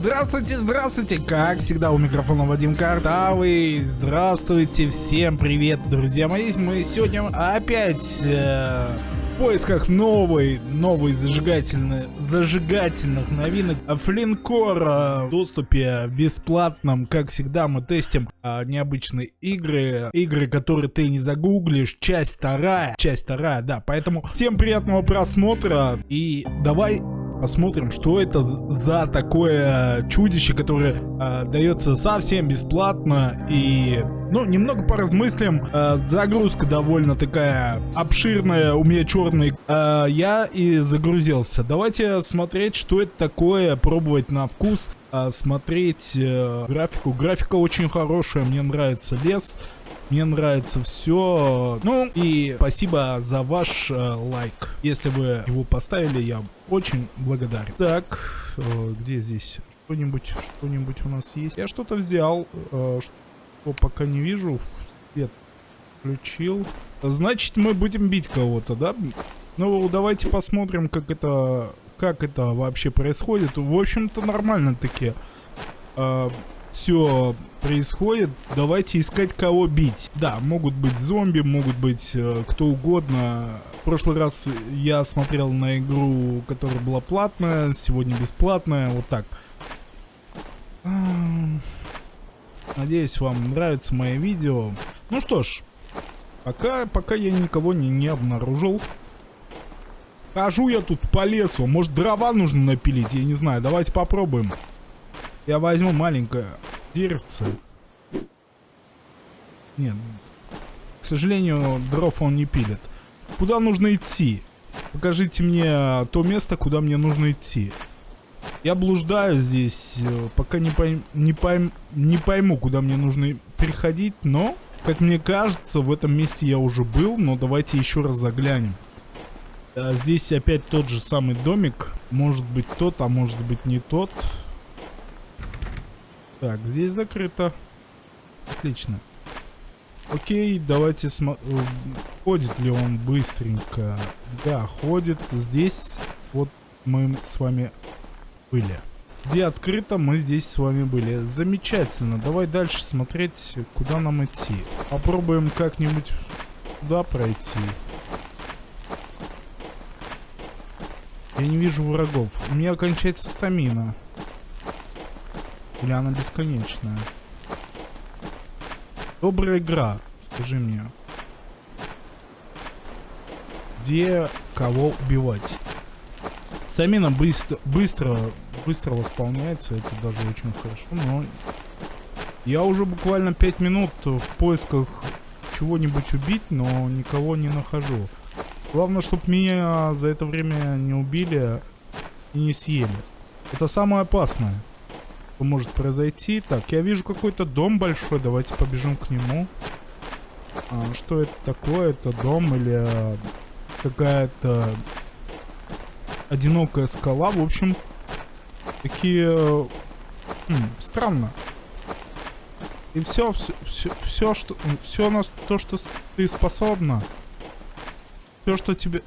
Здравствуйте, здравствуйте, как всегда у микрофона Вадим Картавый, здравствуйте, всем привет, друзья мои, мы сегодня опять э, в поисках новой, новой зажигательной, зажигательных новинок. Флинкор в доступе бесплатном, как всегда мы тестим э, необычные игры, игры, которые ты не загуглишь, часть вторая, часть вторая, да, поэтому всем приятного просмотра. И давай посмотрим, что это за такое чудище, которое э, дается совсем бесплатно и, ну, немного поразмыслим. Э, загрузка довольно такая обширная, у меня черный. Э, я и загрузился. Давайте смотреть, что это такое, пробовать на вкус, э, смотреть э, графику. Графика очень хорошая, мне нравится лес. Мне нравится все. Ну и спасибо за ваш э, лайк. Если вы его поставили, я очень благодарен. Так, э, где здесь что-нибудь, что-нибудь у нас есть? Я что-то взял, э, что пока не вижу. Свет включил. Значит, мы будем бить кого-то, да? Ну, давайте посмотрим, как это, как это вообще происходит. В общем-то, нормально таки. Э, все происходит, давайте искать кого бить. Да, могут быть зомби, могут быть э, кто угодно. В прошлый раз я смотрел на игру, которая была платная, сегодня бесплатная, вот так. Надеюсь, вам нравится мое видео. Ну что ж, пока, пока я никого не, не обнаружил. Хожу я тут по лесу, может дрова нужно напилить, я не знаю, давайте попробуем. Я возьму маленькое деревце. Нет, к сожалению, дров он не пилит. Куда нужно идти? Покажите мне то место, куда мне нужно идти. Я блуждаю здесь, э, пока не, пойм, не, пойм, не пойму, куда мне нужно переходить, но, как мне кажется, в этом месте я уже был, но давайте еще раз заглянем. А здесь опять тот же самый домик, может быть тот, а может быть не тот. Так, здесь закрыто. Отлично. Окей, давайте смотрим. Ходит ли он быстренько? Да, ходит. Здесь вот мы с вами были. Где открыто, мы здесь с вами были. Замечательно. Давай дальше смотреть, куда нам идти. Попробуем как-нибудь туда пройти. Я не вижу врагов. У меня кончается стамина. Или она бесконечная? Добрая игра, скажи мне. Где кого убивать? Стамина быстро, быстро, быстро восполняется, это даже очень хорошо, но... Я уже буквально 5 минут в поисках чего-нибудь убить, но никого не нахожу. Главное, чтобы меня за это время не убили и не съели. Это самое опасное может произойти. Так, я вижу какой-то дом большой. Давайте побежим к нему. А, что это такое? Это дом или а, какая-то одинокая скала? В общем, такие... Хм, странно. И все, все, все, все, что, все на то, что ты способна. Все, что тебе,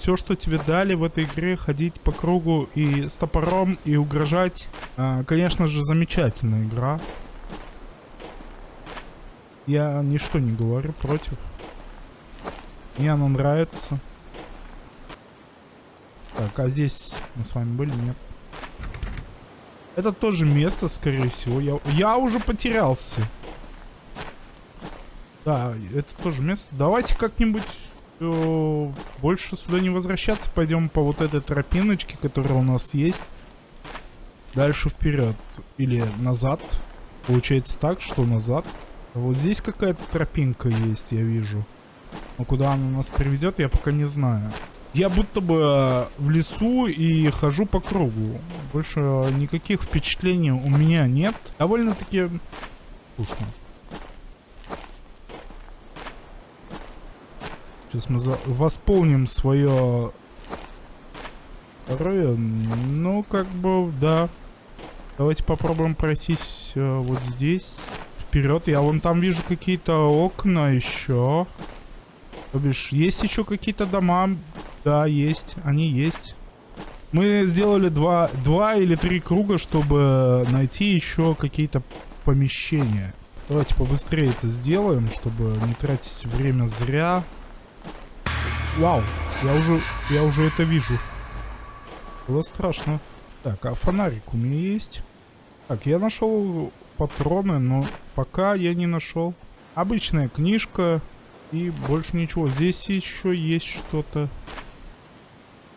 все, что тебе дали в этой игре, ходить по кругу и с топором, и угрожать. А, конечно же, замечательная игра. Я ничто не говорю против. Мне она нравится. Так, а здесь мы с вами были? Нет. Это тоже место, скорее всего. Я, я уже потерялся. Да, это тоже место. Давайте как-нибудь э, больше сюда не возвращаться. Пойдем по вот этой тропиночке, которая у нас есть. Дальше вперед. Или назад. Получается так, что назад. Вот здесь какая-то тропинка есть, я вижу. Но куда она нас приведет, я пока не знаю. Я будто бы э, в лесу и хожу по кругу. Больше никаких впечатлений у меня нет. Довольно-таки скучно. Сейчас мы за... восполним свое. Ну, как бы, да. Давайте попробуем пройтись э, вот здесь. Вперед. Я вон там вижу какие-то окна еще. То бишь, есть еще какие-то дома. Да, есть. Они есть. Мы сделали два, два или три круга, чтобы найти еще какие-то помещения. Давайте побыстрее это сделаем, чтобы не тратить время зря. Вау, я уже, я уже это вижу. Было страшно. Так, а фонарик у меня есть? Так, я нашел патроны, но пока я не нашел. Обычная книжка и больше ничего. Здесь еще есть что-то.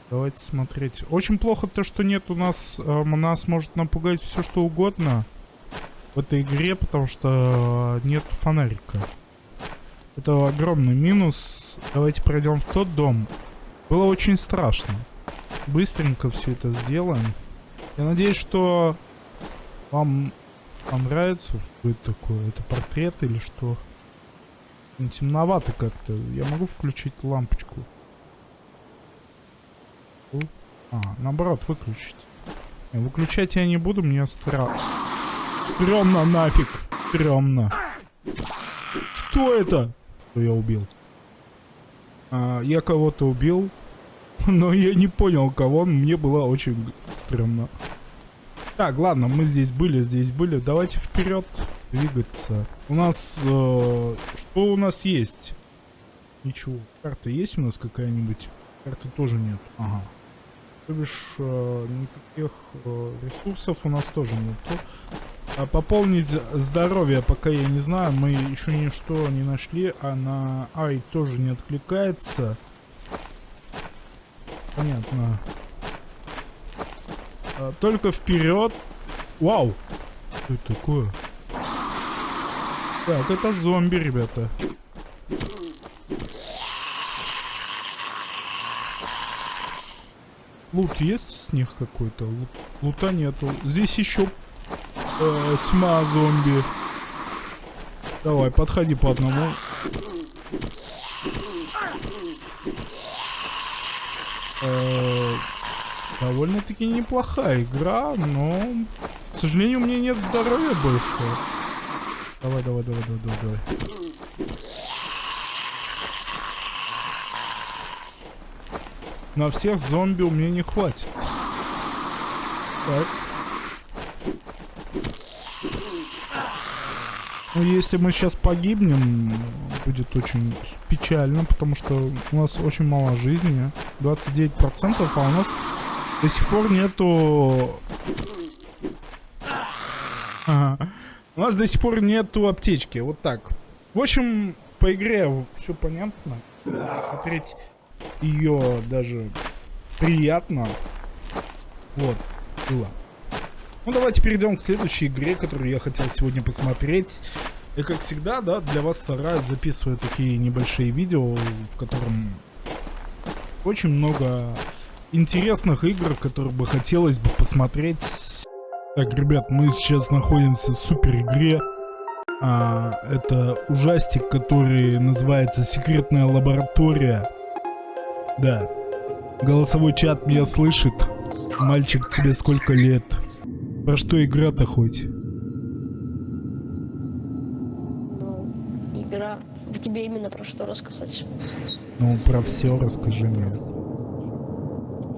Давайте смотреть. Очень плохо то, что нет у нас... Э, нас может напугать все, что угодно в этой игре, потому что нет фонарика. Это огромный минус. Давайте пройдем в тот дом. Было очень страшно. Быстренько все это сделаем. Я надеюсь, что вам понравится. Это такое? Это портрет или что? Темновато как-то. Я могу включить лампочку? А, наоборот, выключить. Выключать я не буду, мне страшно. Стрёмно нафиг. Стрёмно. Что это? Что я убил? А, я кого-то убил. Но я не понял, кого. Мне было очень стрёмно. Так, ладно, мы здесь были, здесь были. Давайте вперед двигаться. У нас... Э, что у нас есть? Ничего. Карта есть у нас какая-нибудь? Карты тоже нет. Ага. То бишь, э, никаких э, ресурсов у нас тоже нету. А пополнить здоровье пока я не знаю. Мы еще ничто не нашли. А на Ай тоже не откликается. Понятно. А, только вперед. Вау! Что это такое? Так, это зомби, ребята. Лут есть с них какой-то? Лут, лута нету. Здесь еще э, тьма зомби. Давай, подходи по одному. Э, Довольно-таки неплохая игра, но, к сожалению, у меня нет здоровья больше. Давай, давай, давай, давай, давай, давай. На всех зомби у меня не хватит. Так. Ну, если мы сейчас погибнем, будет очень печально, потому что у нас очень мало жизни. 29%, а у нас до сих пор нету... Ага. У нас до сих пор нету аптечки. Вот так. В общем, по игре все понятно. Смотреть ее даже приятно. Вот, было. Ну, давайте перейдем к следующей игре, которую я хотел сегодня посмотреть. И как всегда, да, для вас стараюсь записывать такие небольшие видео, в котором очень много интересных игр, которые бы хотелось бы посмотреть. Так, ребят, мы сейчас находимся в супер игре. А, это ужастик, который называется «Секретная лаборатория». Да. Голосовой чат меня слышит. Мальчик, тебе сколько лет? Про что игра-то хоть? Ну, игра. Тебе именно про что рассказать? Ну, про все расскажи мне.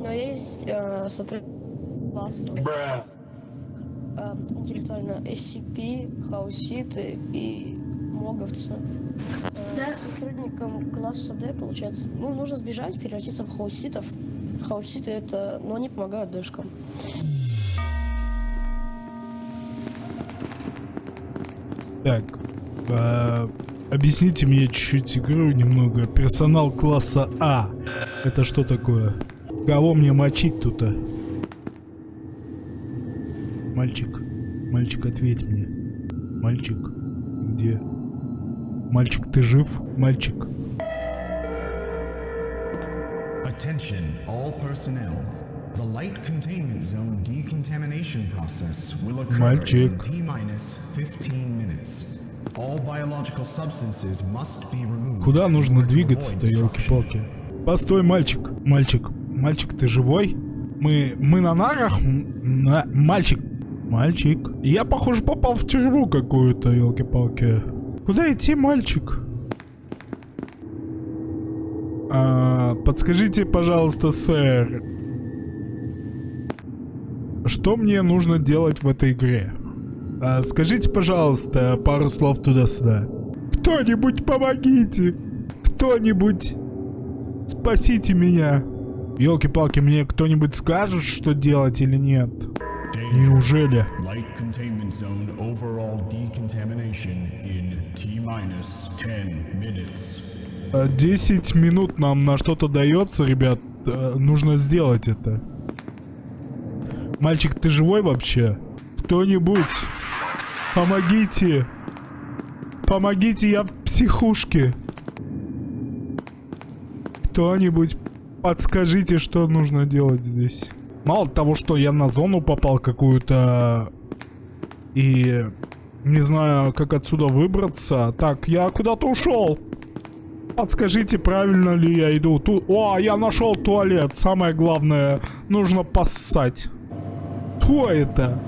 Но есть э, классы. Э, интеллектуально SCP, хауситы и моговцы. Э, да? Сотрудникам класса D, получается, ну, нужно сбежать, превратиться в хауситов. Хауситы это, но они помогают дэшкам. Так, э, объясните мне чуть-чуть игру немного. Персонал класса А. Это что такое? Кого мне мочить тут? -то? Мальчик, мальчик, ответь мне. Мальчик, где? Мальчик, ты жив? Мальчик. Attention, all personnel. Light containment zone decontamination process will occur Мальчик. in T-minus 15 minutes. All biological substances must be removed. Куда нужно двигаться-то, елки-палки? Постой, мальчик. Мальчик. Мальчик, ты живой? Мы, мы на нарах? На... Мальчик. Мальчик. Я, похоже, попал в тюрьму какую-то, елки-палки. Куда идти, мальчик? А, подскажите, пожалуйста, сэр. Что мне нужно делать в этой игре? А, скажите, пожалуйста, пару слов туда-сюда. Кто-нибудь помогите! Кто-нибудь спасите меня! Елки-палки, мне кто-нибудь скажет, что делать или нет? Неужели? 10 минут нам на что-то дается, ребят. Э, нужно сделать это. Мальчик, ты живой вообще? Кто-нибудь? Помогите! Помогите, я в психушке. Кто-нибудь подскажите, что нужно делать здесь. Мало того, что я на зону попал какую-то и не знаю, как отсюда выбраться. Так, я куда-то ушел. Подскажите, правильно ли я иду? Ту... О, я нашел туалет. Самое главное, нужно поссать. Кто это?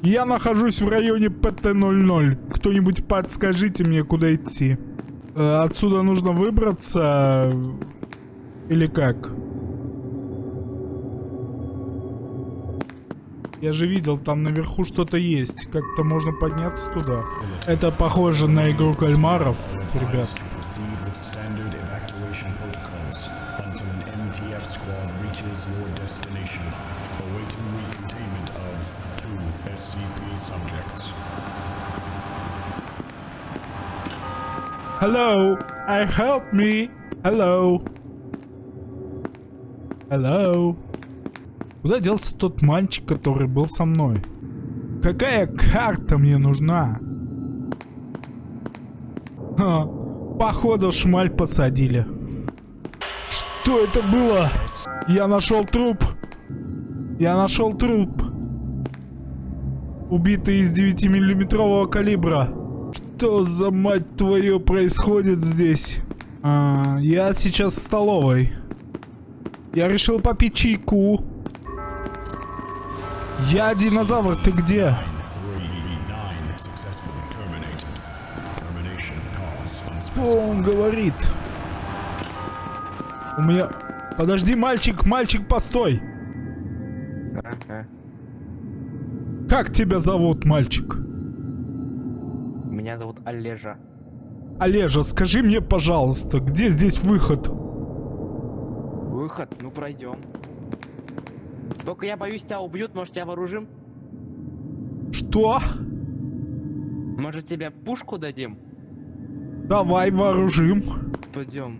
Я нахожусь в районе ПТ-00. Кто-нибудь подскажите мне, куда идти. Э, отсюда нужно выбраться... Или как? Я же видел, там наверху что-то есть. Как-то можно подняться туда. Это похоже на игру кальмаров, ребят. Hello, I help me. Hello. Hello. Куда делся тот мальчик, который был со мной? Какая карта мне нужна? Ха, походу шмаль посадили. Что это было? Я нашел труп. Я нашел труп. Убитый из 9-миллиметрового калибра. Что за мать твою происходит здесь? А, я сейчас в столовой. Я решил попить чайку. Я динозавр, ты где? Что он говорит? У меня... Подожди, мальчик, мальчик, постой! Как тебя зовут, мальчик? Меня зовут Олежа. Олежа, скажи мне, пожалуйста, где здесь выход? Выход? Ну, пройдем. Только я боюсь, тебя убьют, может, тебя вооружим? Что? Может, тебе пушку дадим? Давай вооружим. Пойдем.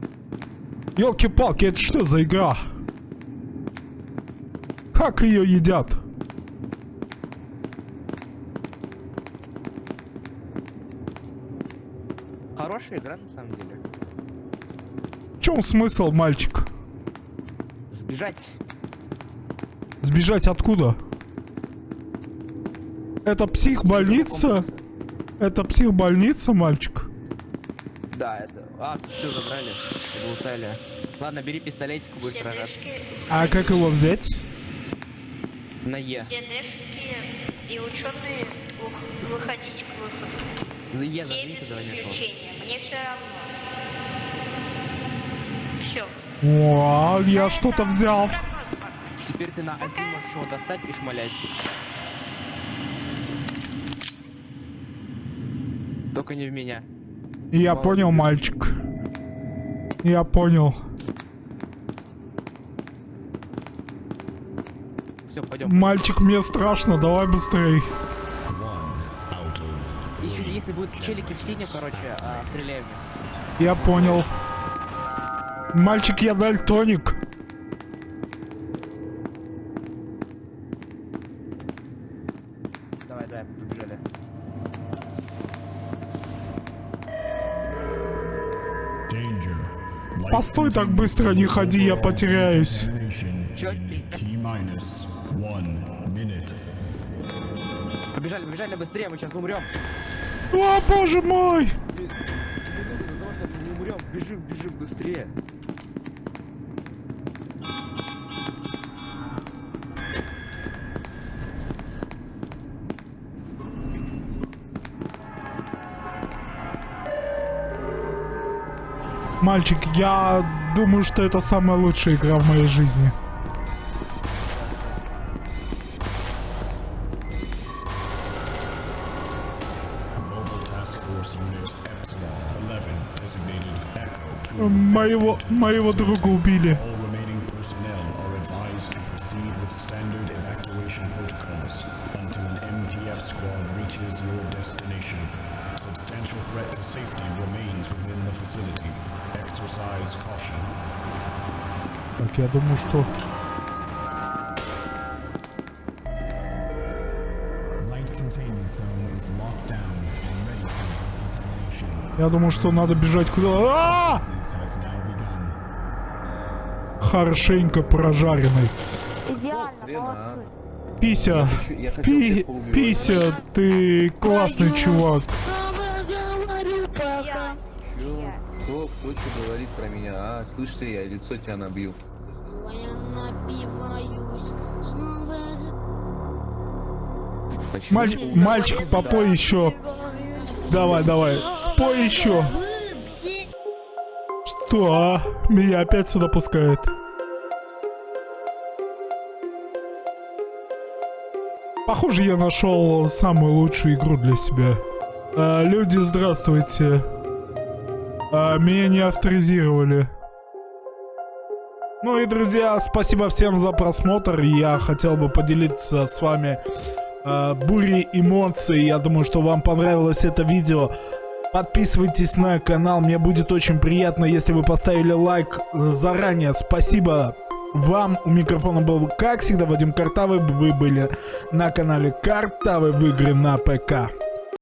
Елки-палки, это что за игра? Как ее едят? Хорошая игра, на самом деле. В чем смысл, мальчик? Сбежать. Сбежать откуда? Это психбольница? Это психбольница, мальчик? Да, это... А, тут все забрали. Лутали. Ладно, бери пистолетик, будешь сражаться. А как его взять? На Е. и ученые выходить к выходу. За Е зажмите, давай Мне все равно. Все. О, я что-то взял. Теперь ты на один можешь его достать и шмалять. Только не в меня. Я Молодец. понял, мальчик. Я понял. Все, пойдем. Мальчик, мне страшно, давай быстрей. Будут челики в синем, короче, а, стреляем. Я понял. Мальчик, я дальтоник. Постой так быстро, не ходи, я потеряюсь. Побежали, побежали быстрее, мы сейчас умрем. О, боже мой! Бежим, бежим быстрее. Мальчик, я думаю, что это самая лучшая игра в моей жизни. Zone is locked down and ready for decontamination. Я думаю, что надо бежать куда... А! Now begun. Хорошенько прожаренный. Идеально, а. молодцы. Пися, хочу- я хотел Пи... Пися, ты классный чувак. Чё? Кто, кто что говорит про меня? А, слышь ты, я лицо тебя набью. Я напиваюсь снова. Маль-? Мальчик, попой еще. Давай, давай, спой еще. Что? а? Меня опять сюда пускают. Похоже, я нашел самую лучшую игру для себя. А, люди, здравствуйте. А, меня не авторизировали. Ну и, друзья, спасибо всем за просмотр. Я хотел бы поделиться с вами э, бурей эмоций. Я думаю, что вам понравилось это видео. Подписывайтесь на канал, мне будет очень приятно, если вы поставили лайк заранее. Спасибо вам. У микрофона был, как всегда, Вадим Картавый. Вы были на канале Картавый в игры на ПК.